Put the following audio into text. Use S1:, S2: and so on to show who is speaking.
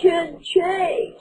S1: can change.